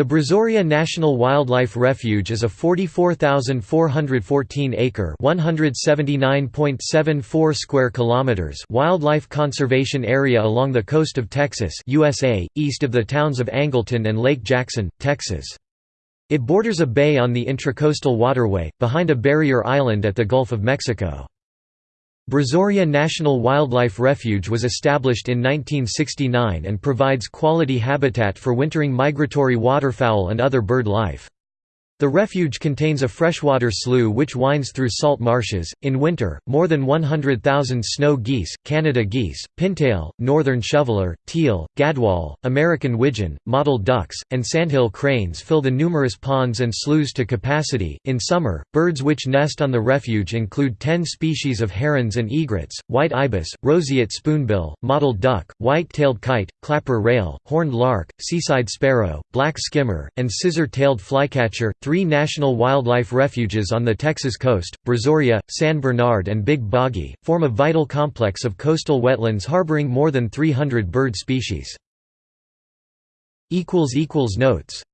The Brazoria National Wildlife Refuge is a 44,414-acre (179.74 square kilometers) wildlife conservation area along the coast of Texas, USA, east of the towns of Angleton and Lake Jackson, Texas. It borders a bay on the Intracoastal Waterway, behind a barrier island at the Gulf of Mexico. Brazoria National Wildlife Refuge was established in 1969 and provides quality habitat for wintering migratory waterfowl and other bird life. The refuge contains a freshwater slough which winds through salt marshes. In winter, more than 100,000 snow geese, Canada geese, pintail, northern shoveler, teal, gadwall, American widgeon, mottled ducks, and sandhill cranes fill the numerous ponds and sloughs to capacity. In summer, birds which nest on the refuge include 10 species of herons and egrets, white ibis, roseate spoonbill, mottled duck, white-tailed kite, clapper rail, horned lark, seaside sparrow, black skimmer, and scissor-tailed flycatcher. Three national wildlife refuges on the Texas coast, Brazoria, San Bernard and Big Boggy, form a vital complex of coastal wetlands harboring more than 300 bird species. Notes